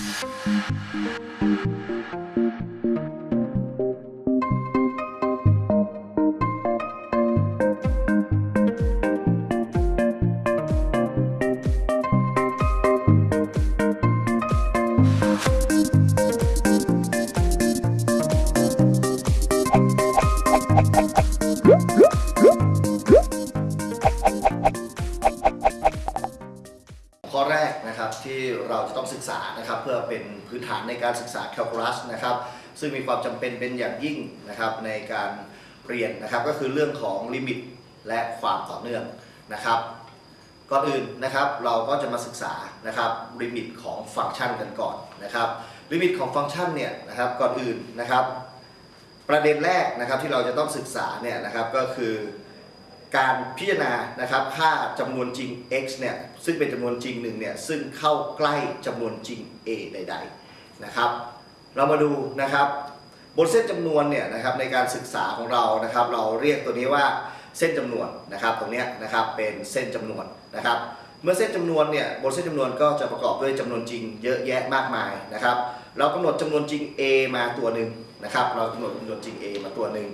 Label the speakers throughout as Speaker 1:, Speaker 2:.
Speaker 1: Thank you. นะครับที่เราจะต้องศึกษานะครับเพื่อเป็นพื้นฐานในการศึกษาแคลคูลัสนะครับซึ่งมีความจำเป็นเป็นอย่างยิ่งนะครับในการเรียนนะครับก็คือเรื่องของลิมิตและความต่อเนื่องนะครับก่อนอื่นนะครับเราก็จะมาศึกษานะครับลิมิตของฟังก์ชันกันก่อนนะครับลิมิตของฟังก์ชันเนี่ยนะครับก่อนอื่นนะครับ ประเด็นแรกนะครับที่เราจะต้องศึกษาเนี่ยนะครับก็คือ การพิจารณานะครับค่าจำนวนจริง x เนี่ยซึ่งเป็นจำนวนจริงหนึ่งเนี่ยซึ่งเข้าใกล้จำนวนจริง a ใดๆนะครับเรามาดูนะครับบนเส้นจำนวนเนี่ยนะครับในการศึกษาของเรานะครับ เราเรียกตัวนี้ว่าเส้นจำนวนนะครับ ตรงนี้นะครับเป็นเส้นจำนวนนะครับ เมื่อเส้นจำนวนเนี่ยบนเส้นจำนวนก็จะประกอบด้วยจำนวนจริงเยอะแยะมากมายนะครับ เรากำหนดจำนวนจริง a มาตัวหนึ่งนะครับ เรากำหนดจำนวนจริง a มาตัวหนึ่ง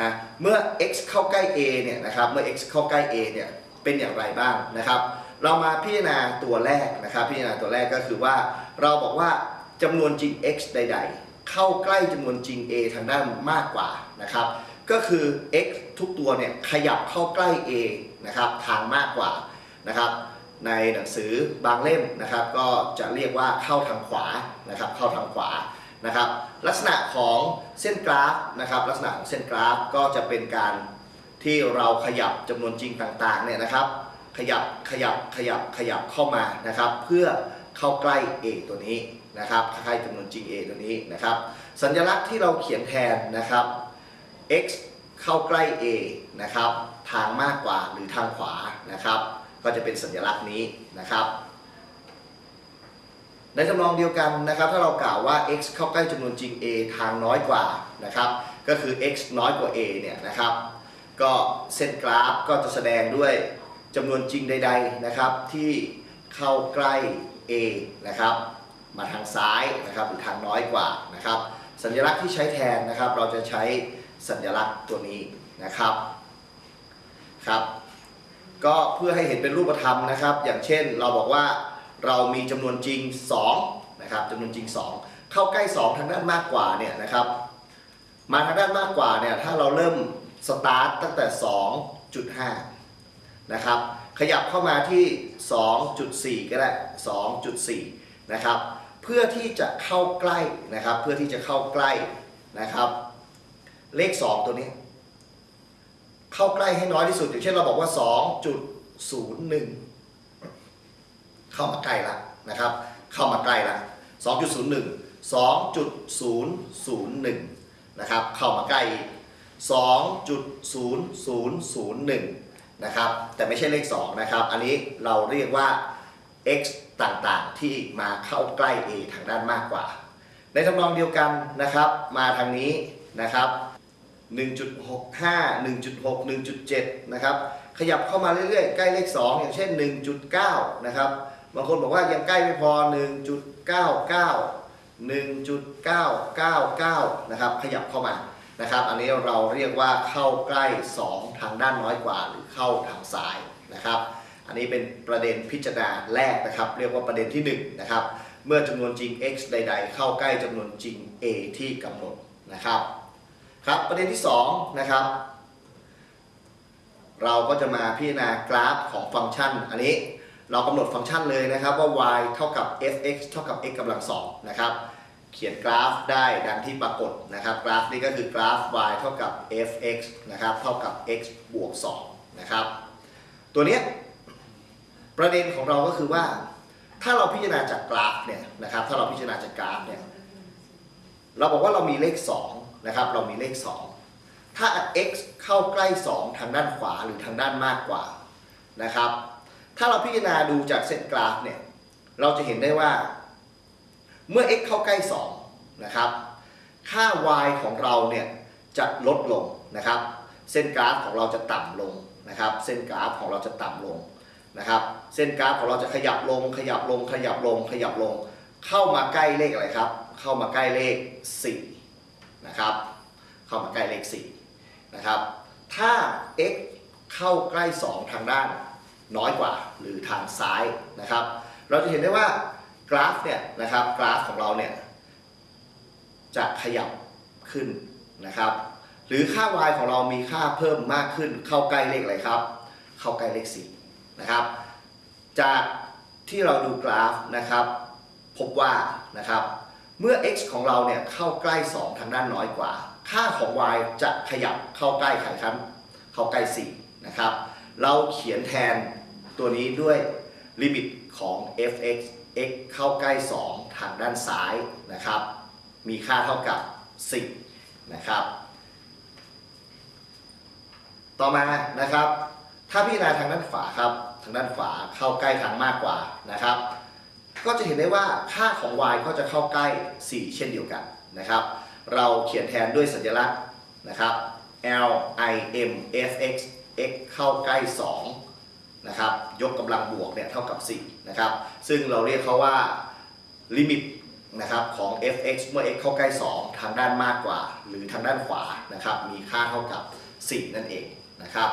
Speaker 1: นะเมื่อ x เข้าใกล้ a เนี่ยนะครับเมื่อ x เข้าใกล้ a เนี่ยเป็นอย่างไรบ้างนะครับ เรามาพิจารณาตัวแรกนะครับ พิจารณาตัวแรกก็คือว่า เราบอกว่าจำนวนจริง x ใด ๆ เข้าใกล้จำนวนจริง a ทางด้านมากกว่านะครับก็คือ x ทุกตัวเนี่ยขยับเข้าใกล้ a นะครับทางมากกว่านะครับในหนังสือบางเล่มนะครับ ก็จะเรียกว่าเข้าทางขวานะครับเข้าทางขวา นะครับลักษณะของเส้นกราฟนะครับลักษณะของเส้นกราฟก็จะเป็นการที่เราขยับจำนวนจริงต่างๆเนี่ยนะครับ ขยับขยับขยับขยับเข้ามานะครับ เพื่อเข้าใกล้ a ตัวนี้นะครับใกล้จำนวนจริง a ตัวนี้นะครับ สัญลักษณ์ที่เราเขียนแทนนะครับ x เข้าใกล้ a นะครับ ทางมากกว่าหรือทางขวานะครับ ก็จะเป็นสัญลักษณ์นี้นะครับ ในจำลองเดียวกันนะครับถ้าเรากล่าวว่า x เข้าใกล้จำนวนจริง a ทางน้อยกว่านะครับก็คือ x น้อยกว่า a เนี่ยนะครับก็เส้นกราฟก็จะแสดงด้วยจำนวนจริงใดๆนะครับที่เข้าใกล้ a นะครับมาทางซ้ายนะครับหรือทางน้อยกว่านะครับสัญลักษณ์ที่ใช้แทนนะครับ เราจะใช้สัญลักษณ์ตัวนี้นะครับครับก็เพื่อให้เห็นเป็นรูปธรรมนะครับ อย่างเช่นเราบอกว่า เรามีจำนวนจริง2นะครับจำนวนจริง 2 เข้าใกล้ 2 ทางด้านมากกว่าเนี่ยนะครับมาทางด้านมากกว่าเนี่ยถ้าเราเริ่มสตาร์ตตั้งแต่ 2.5นะครับขยับเข้ามาที่ 2.4 ก็ได้ 2.4 นะครับ เพื่อที่จะเข้าใกล้นะครับ เพื่อที่จะเข้าใกล้นะครับ เลข 2 ตัวนี้ เข้าใกล้ให้น้อยที่สุด อย่างเช่นเราบอกว่า 2.01 เข้ามาใกล้ละนะครับ เข้ามาใกล้ละ2.01 2.001 นะครับ เข้ามาใกล้อีก2.0001 นะครับ แต่ไม่ใช่เลข 2 นะครับ อันนี้เราเรียกว่า x ต่างๆ ที่มาเข้าใกล้ a ทางด้านมากกว่า ในทำนองเดียวกันนะครับ มาทางนี้นะครับ1.65 1.6 1.7 นะครับ ขยับเข้ามาเรื่อยๆ ใกล้เลข 2 อย่างเช่น 1.9 นะครับ บางคนบอกว่ายังใกล้ไม่พอ 1.99 1.999 นะครับ ขยับเข้ามานะครับ อันนี้เราเรียกว่าเข้าใกล้ 2 ทางด้านน้อยกว่า หรือเข้าทางซ้ายนะครับ อันนี้เป็นประเด็นพิจารณาแรกนะครับ เรียกว่าประเด็นที่ 1 นะครับ เมื่อจำนวนจริง x ใด ๆ เข้าใกล้จำนวนจริง a ที่กำหนดนะครับ ครับประเด็นที่ 2 นะครับเราก็จะมาพิจารณากราฟของฟังก์ชันอันนี้ เรากำหนดฟังก์ชันเลยนะครับว่า y เท่ากับ fx เท่ากับ x กำลังสองนะครับ เขียนกราฟได้ดังที่ปรากฏนะครับ กราฟนี้ก็คือกราฟ y เท่ากับ fx นะครับ เท่ากับ x บวก2นะครับ ตัวนี้ประเด็นของเราก็คือว่า ถ้าเราพิจารณาจากกราฟเนี่ยนะครับ ถ้าเราพิจารณาจากกราฟเนี่ย เราบอกว่าเรามีเลข2นะครับ เรามีเลข 2 ถ้า x เข้าใกล้ 2 ทางด้านขวาหรือทางด้านมากกว่านะครับ ถ้าเราพิจารณาดูจากเส้นกราฟเนี่ย เราจะเห็นได้ว่า เมื่อ x เข้าใกล้ 2 นะครับ ค่า y ของเราเนี่ยจะลดลงนะครับ เส้นกราฟของเราจะต่ำลงนะครับ เส้นกราฟของเราจะต่ำลงนะครับ เส้นกราฟของเราจะขยับลง ขยับลง ขยับลง ขยับลง เข้ามาใกล้เลขอะไรครับ เข้ามาใกล้เลข4นะครับ เข้ามาใกล้เลข4นะครับ ถ้า x เข้าใกล้ 2 ทางด้าน น้อยกว่าหรือทางซ้ายนะครับ เราจะเห็นได้ว่ากราฟเนี่ยนะครับกราฟของเราเนี่ยจะขยับขึ้นนะครับ หรือค่า y ของเรามีค่าเพิ่มมากขึ้น เข้าใกล้เลขอะไรครับ เข้าใกล้เลข4นะครับ จากที่เราดูกราฟนะครับ พบว่านะครับ เมื่อ x ของเราเนี่ยเข้าใกล้ 2 ทางด้านน้อยกว่า ค่าของ y จะขยับเข้าใกล้ไขครับเข้าใกล้4นะครับ เราเขียนแทนตัวนี้ด้วยลิมิตของ f(x) x เข้าใกล้ 2 ทางด้านซ้ายนะครับ มีค่าเท่ากับ 10 นะครับ ต่อมานะครับ ถ้าพิจารณาทางด้านขวาครับ ทางด้านขวาเข้าใกล้ทางมากกว่านะครับ ก็จะเห็นได้ว่าค่าของ y ก็จะเข้าใกล้ 4 เช่นเดียวกันนะครับ เราเขียนแทนด้วยสัญลักษณ์นะครับ l i m f x x เข้าใกล้2นะครับยกกำลังบวกเนี่ยเท่ากับ4นะครับซึ่งเราเรียกเขาว่าลิมิตนะครับของ f(x) เมื่อ x เข้าใกล้ 2 ทางด้านมากกว่า หรือทางด้านขวานะครับมีค่าเท่ากับ 4 นั่นเองนะครับ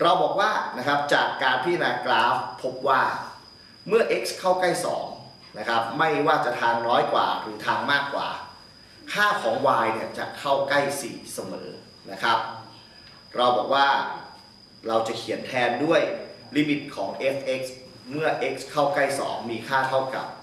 Speaker 1: เราบอกว่านะครับจากการพิจารณากราฟพบว่าเมื่อ x เข้าใกล้2นะครับไม่ว่าจะทางน้อยกว่าหรือทางมากกว่า ค่าของ y เนี่ยจะเข้าใกล้ 4 เสมอนะครับ เราบอกว่าเราจะเขียนแทนด้วยลิมิตของ f(x) เมื่อ x เข้าใกล้ 2 มีค่าเท่ากับ4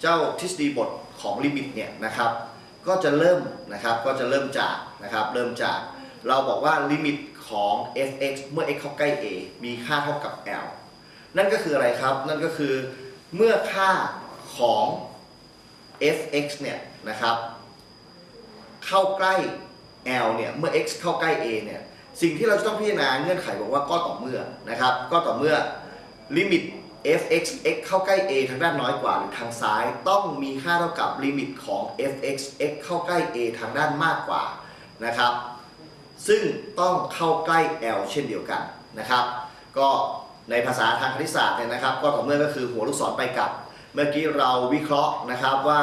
Speaker 1: เจ้าทฤษฎีบทของลิมิตเนี่ยนะครับ ก็จะเริ่มนะครับก็จะเริ่มจากนะครับเริ่มจาก เราบอกว่าลิมิต ของ f(x) เมื่อ x เข้าใกล้ a มีค่าเท่ากับ l นั่นก็คืออะไรครับ นั่นก็คือเมื่อค่าของ f(x) เนี่ยนะครับ เข้าใกล้ l เนี่ย เมื่อ x เข้าใกล้ a เนี่ย สิ่งที่เราจะต้องพิจารณาเงื่อนไขบอกว่าก็ต่อเมื่อนะครับ ก็ต่อเมื่อลิมิต f(x) x เข้าใกล้ a ทางด้านน้อยกว่าหรือทางซ้าย ต้องมีค่าเท่ากับลิมิตของ f(x) x เข้าใกล้ a ทางด้านมากกว่านะครับ ซึ่งต้องเข้าใกล้ l เช่นเดียวกันนะครับ ก็ในภาษาทางคณิตศาสตร์เนี่ยนะครับ ก็ต่อเมื่อก็คือหัวลูกศรไปกลับ เมื่อกี้เราวิเคราะห์นะครับว่า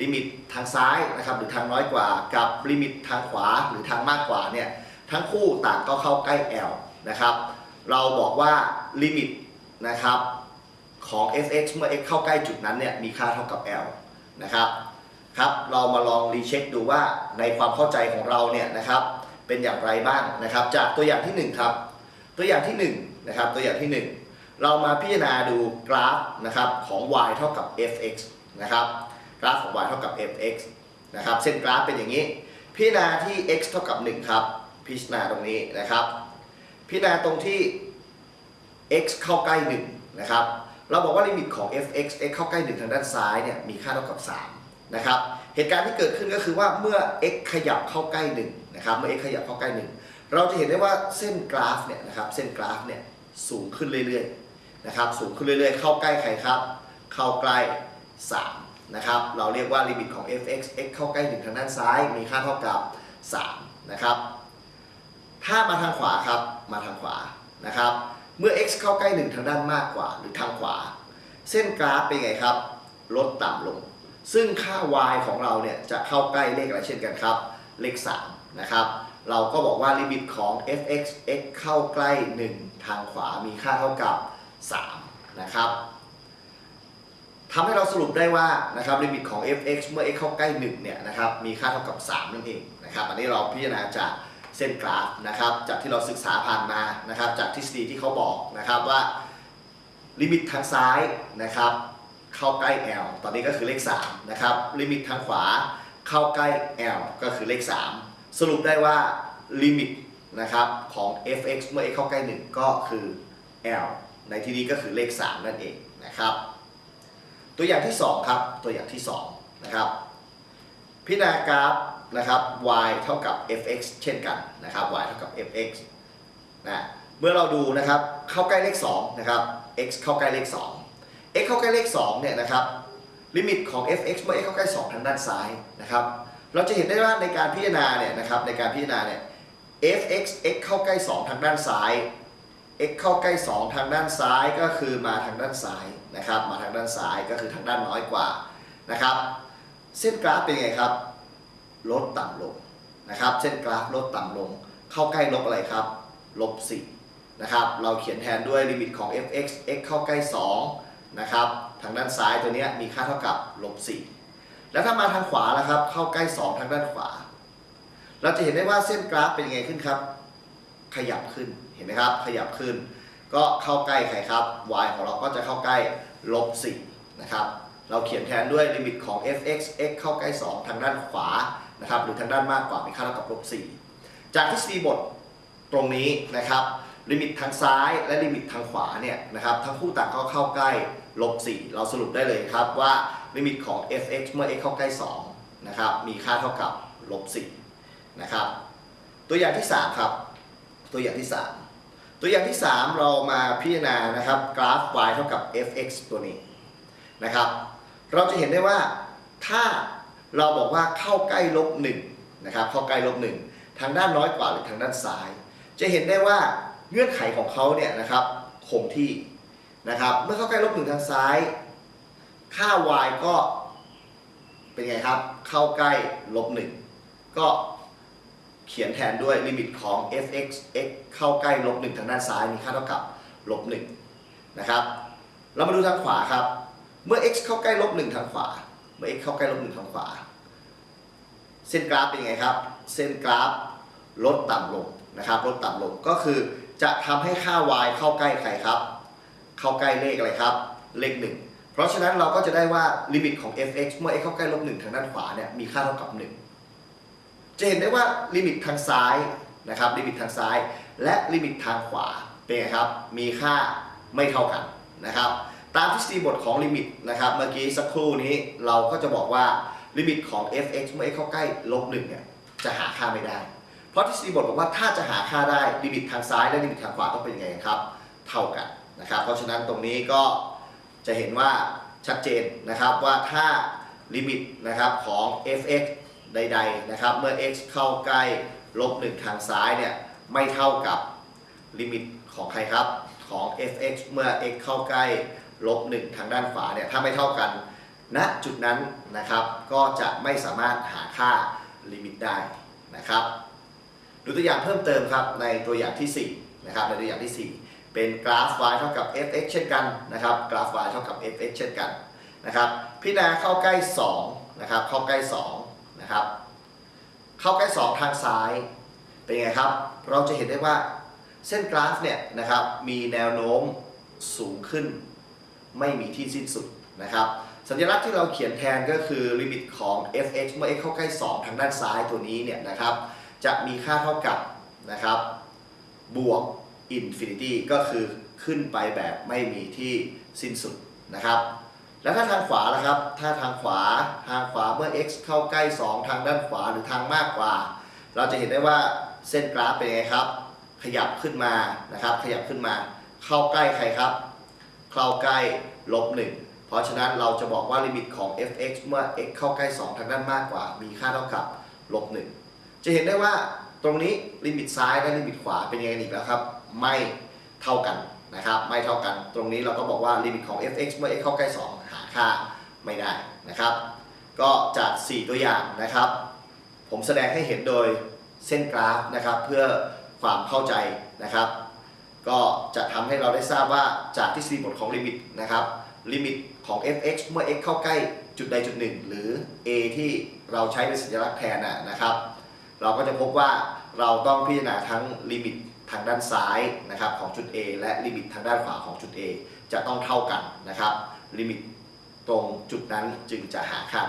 Speaker 1: ลิมิตทางซ้ายนะครับหรือทางน้อยกว่า กับลิมิตทางขวาหรือทางมากกว่าเนี่ยทั้งคู่ต่างก็เข้าใกล้ l นะครับ เราบอกว่าลิมิตนะครับของ f(x) เมื่อ x เข้าใกล้จุดนั้นเนี่ยมีค่าเท่ากับ l นะครับครับ เรามาลองรีเช็คดูว่าในความเข้าใจของเราเนี่ยนะครับ เป็นอย่างไรบ้างนะครับ จากตัวอย่างที่ 1 ครับ ตัวอย่างที่1นะครับตัวอย่างที่ 1 เรามาพิจารณาดูกราฟนะครับของ y เท่ากับ f(x) นะครับกราฟของ y เท่ากับ f(x) นะครับเส้นกราฟเป็นอย่างนี้ พิจารณาที่ x เท่ากับ 1 ครับ พิจารณาตรงนี้นะครับ พิจารณาตรงที่ x เข้าใกล้1นะครับเราบอกว่าลิมิตของ f(x) x เข้าใกล้1ทางด้านซ้ายเนี่ยมีค่าเท่ากับ 3 นะครับเหตุการณ์ที่เกิดขึ้นก็คือว่าเมื่อ x ขยับเข้าใกล้1นะครับเมื่อ x ขยับเข้าใกล้ 1 เราจะเห็นได้ว่าเส้นกราฟเนี่ยนะครับเส้นกราฟเนี่ยสูงขึ้นเรื่อยๆนะครับสูงขึ้นเรื่อยๆ เข้าใกล้ใครครับ เข้าใกล้ 3 นะครับเราเรียกว่าลิมิตของ f(x) x เข้าใกล้ 1 ทางด้านซ้ายมีค่าเท่ากับ 3 นะครับถ้ามาทางขวาครับมาทางขวานะครับเมื่อ x เข้าใกล้ 1 ทางด้านมากกว่าหรือทางขวา เส้นกราฟเป็นไงครับ ลดต่ำลง ซึ่งค่า y ของเราเนี่ยจะเข้าใกล้เลขอะไรเช่นกันครับ เลข 3 นะครับ เราก็บอกว่าลิมิตของ f(x) x เข้าใกล้ 1 ทางขวามีค่าเท่ากับ 3 นะครับทำให้เราสรุปได้ว่านะครับลิมิตของ f(x) เมื่อ x เข้าใกล้1เนี่ยนะครับมีค่าเท่ากับ 3 นั่นเองนะครับ อันนี้เราพิจารณาจากเส้นกราฟนะครับจากที่เราศึกษาผ่านมานะครับจากทฤษฎีที่เขาบอกนะครับว่าลิมิตทางซ้ายนะครับ เข้าใกล้ l ตอนนี้ก็คือเลข3นะครับลิมิตทางขวาเข้าใกล้ l ก็คือเลข 3 สรุปได้ว่าลิมิตนะครับของ f(x) เมื่อ x เข้าใกล้ 1 ก็คือ l ในที่นี้ก็คือเลข 3 นั่นเองนะครับตัวอย่างที่ 2 ครับ ตัวอย่างที่2นะครับพิจารณากราฟนะครับ y เท่ากับ fx เช่นกันนะครับ y เท่ากับ fx นะเมื่อเราดูนะครับเข้าใกล้เลข2นะครับ x เข้าใกล้เลข 2 x เข้าใกล้เลข2เนี่ยนะครับลิมิตของ fx เมื่อ x เข้าใกล้ 2 ทางด้านซ้ายนะครับเราจะเห็นได้ว่าในการพิจารณาเนี่ยนะครับในการพิจารณาเนี่ย fx x เข้าใกล้ 2 ทางด้านซ้าย x เข้าใกล้ 2 ทางด้านซ้ายก็คือมาทางด้านซ้ายนะครับมาทางด้านซ้ายก็คือทางด้านน้อยกว่านะครับเส้นกราฟเป็นไงครับ ลดต่ำลงนะครับเส้นกราฟลดต่ำลง เข้าใกล้ลบอะไรครับลบ4นะครับเราเขียนแทนด้วยลิมิตของ fx x เข้าใกล้ 2 นะครับ ทางด้านซ้ายตัวนี้มีค่าเท่ากับลบ4แล้วถ้ามาทางขวาล่ะครับ เข้าใกล้ 2 ทางด้านขวา เราจะเห็นได้ว่าเส้นกราฟเป็นยังไงขึ้นครับ ขยับขึ้น เห็นไหมครับ ขยับขึ้น ก็เข้าใกล้ใครครับ y ของเราก็จะเข้าใกล้ลบ4นะครับ เราเขียนแทนด้วยลิมิตของ fx x เข้าใกล้ 2 ทางด้านขวา นะครับ หรือทางด้านมากกว่ามีค่าเท่ากับลบ4จากทฤษฎีบทตรงนี้นะครับลิมิตทางซ้ายและลิมิตทางขวาเนี่ยนะครับทั้งคู่ต่างก็เข้าใกล้ ลบ4เราสรุปได้เลยครับว่าลิมิตของ fx เมื่อ x เข้าใกล้2นะครับมีค่าเท่ากับลบ4นะครับตัวอย่างที่ 3 ครับ ตัวอย่างที่ 3 ตัวอย่างที่ 3 เรามาพิจารณานะครับกราฟ y เท่ากับ fx ตัวนี้นะครับ เราจะเห็นได้ว่าถ้าเราบอกว่าเข้าใกล้ลบ1นะครับเข้าใกล้ลบ1ทางด้านน้อยกว่าหรือทางด้านซ้าย จะเห็นได้ว่าเงื่อนไขของเขาเนี่ยนะครับคงที่ นะครับเมื่อเข้าใกล้ลบ1ทางซ้าย ค่า y ก็เป็นไงครับ เข้าใกล้ลบ1ก็เขียนแทนด้วยลิมิตของ fx x เข้าใกล้ลบ1ทางด้านซ้ายมีค่าเท่ากับลบ1นะครับเรามาดูทางขวาครับ เมื่อ x เข้าใกล้ลบ1ทางขวา เมื่อ x เข้าใกล้ลบ1ทางขวา เส้นกราฟเป็นยังไงครับ เส้นกราฟลดต่ำลงนะครับ ลดต่ำลงก็คือจะทำให้ค่า y เข้าใกล้ใครครับ เข้าใกล้เลขอะไรครับ เลข 1 เพราะฉะนั้นเราก็จะได้ว่าลิมิตของ fx เมื่อ x เข้าใกล้ลบ1ทางด้านขวาเนี่ยมีค่าเท่ากับ 1 จะเห็นได้ว่าลิมิตทางซ้ายนะครับลิมิตทางซ้าย และลิมิตทางขวาเป็นไงครับมีค่าไม่เท่ากันนะครับตามทฤษฎีบทของลิมิตนะครับเมื่อกี้สักครู่นี้เราก็จะบอกว่าลิมิตของ fx เมื่อ x เข้าใกล้ลบ1เนี่ยจะหาค่าไม่ได้ เพราะทฤษฎีบทบอกว่าถ้าจะหาค่าได้ลิมิตทางซ้ายและลิมิตทางขวาต้องเป็นยังไงครับ เท่ากัน นะครับ เพราะฉะนั้นตรงนี้ก็จะเห็นว่าชัดเจนนะครับว่าถ้าลิมิตนะครับของ fx ใดๆนะครับเมื่อ x เข้าใกล้ลบ1ทางซ้ายเนี่ยไม่เท่ากับลิมิตของใครครับของ fx เมื่อ x เข้าใกล้ลบ1ทางด้านขวาเนี่ยถ้าไม่เท่ากันณจุดนั้นนะครับก็จะไม่สามารถหาค่าลิมิตได้นะครับดูตัวอย่างเพิ่มเติมครับในตัวอย่างที่4นะครับในตัวอย่างที่ 4 เป็นกราฟ y เท่ากับ fx เช่นกันนะครับ กราฟ y เท่ากับ fx เช่นกันนะครับ พิจารณาเข้าใกล้2นะครับเข้าใกล้2นะครับเข้าใกล้ 2 ทางซ้ายเป็นไงครับ เราจะเห็นได้ว่าเส้นกราฟเนี่ยนะครับมีแนวโน้มสูงขึ้น ไม่มีที่สิ้นสุดนะครับสัญลักษณ์ที่เราเขียนแทนก็คือลิมิตของ fx เมื่อ x เข้าใกล้ 2 ทางด้านซ้ายตัวนี้เนี่ยนะครับจะมีค่าเท่ากับนะครับบวก infinity ก็คือขึ้นไปแบบไม่มีที่สิ้นสุดนะครับ แล้วถ้าทางขวาล่ะครับ ถ้าทางขวาทางขวาเมื่อ x เข้าใกล้ 2 ทางด้านขวาหรือทางมากกว่า เราจะเห็นได้ว่าเส้นกราฟเป็นไงครับ ขยับขึ้นมานะครับ ขยับขึ้นมา เข้าใกล้ใครครับ เข้าใกล้ลบ1เพราะฉะนั้นเราจะบอกว่าลิมิตของ fx เมื่อ x เข้าใกล้ 2 ทางด้านมากกว่า มีค่าเท่ากับลบ1จะเห็นได้ว่าตรงนี้ลิมิตซ้ายและลิมิตขวาเป็นยังไงอีกแล้วครับ ไม่เท่ากันนะครับไม่เท่ากันตรงนี้เราก็บอกว่าลิมิตของ fx เมื่อ x เข้าใกล้ 2 หาค่าไม่ได้นะครับ ก็จาก 4 ตัวอย่างนะครับ ผมแสดงให้เห็นโดยเส้นกราฟนะครับ เพื่อความเข้าใจนะครับ ก็จะทำให้เราได้ทราบว่าจากทฤษฎีบทของลิมิตนะครับลิมิตของ fx เมื่อ x เข้าใกล้จุดใดจุดหนึ่งหรือ a ที่เราใช้เป็นสัญลักษณ์แทนนะนะครับ เราก็จะพบว่าเราต้องพิจารณาทั้งลิมิต ทางด้านซ้ายนะครับของจุด A และลิมิตทางด้านขวาของจุด A จะต้องเท่ากันนะครับลิมิตตรงจุดนั้นจึงจะหาค่า